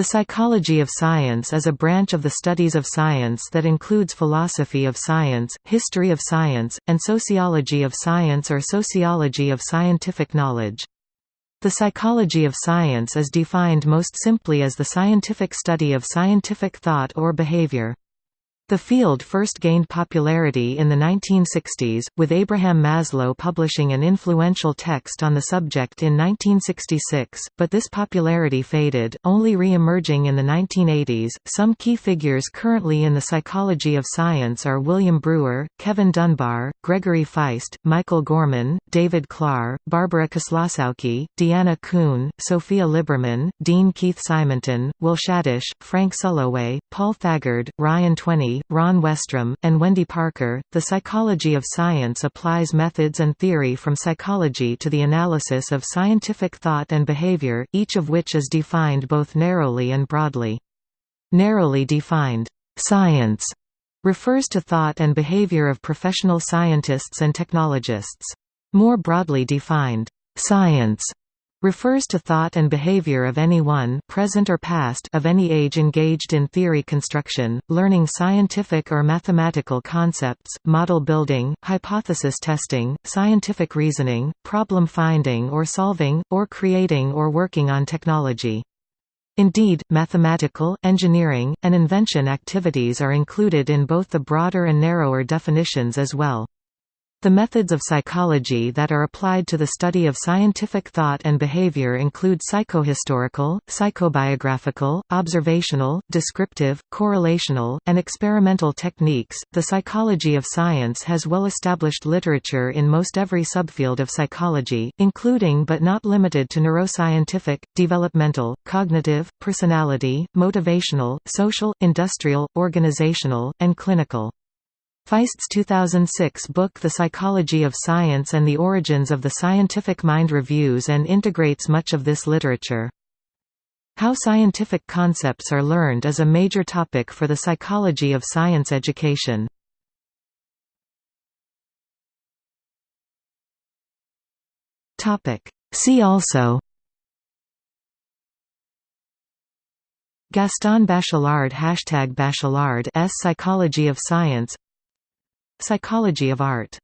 The psychology of science is a branch of the studies of science that includes philosophy of science, history of science, and sociology of science or sociology of scientific knowledge. The psychology of science is defined most simply as the scientific study of scientific thought or behavior. The field first gained popularity in the 1960s, with Abraham Maslow publishing an influential text on the subject in 1966, but this popularity faded, only re-emerging in the 1980s. Some key figures currently in the psychology of science are William Brewer, Kevin Dunbar, Gregory Feist, Michael Gorman, David Klahr, Barbara Koslowski, Deanna Kuhn, Sophia Liberman, Dean Keith Simonton, Will Shadish, Frank Sulloway, Paul Thagard, Ryan Ron Westrom, and Wendy Parker. The psychology of science applies methods and theory from psychology to the analysis of scientific thought and behavior, each of which is defined both narrowly and broadly. Narrowly defined science refers to thought and behavior of professional scientists and technologists. More broadly defined science refers to thought and behavior of anyone present or past of any age engaged in theory construction, learning scientific or mathematical concepts, model building, hypothesis testing, scientific reasoning, problem finding or solving, or creating or working on technology. Indeed, mathematical, engineering, and invention activities are included in both the broader and narrower definitions as well. The methods of psychology that are applied to the study of scientific thought and behavior include psychohistorical, psychobiographical, observational, descriptive, correlational, and experimental techniques. The psychology of science has well established literature in most every subfield of psychology, including but not limited to neuroscientific, developmental, cognitive, personality, motivational, social, industrial, organizational, and clinical. Feist's 2006 book The Psychology of Science and the Origins of the Scientific Mind reviews and integrates much of this literature. How scientific concepts are learned is a major topic for the psychology of science education. See also Gaston Bachelard Hashtag Bachelard S Psychology of Science Psychology of art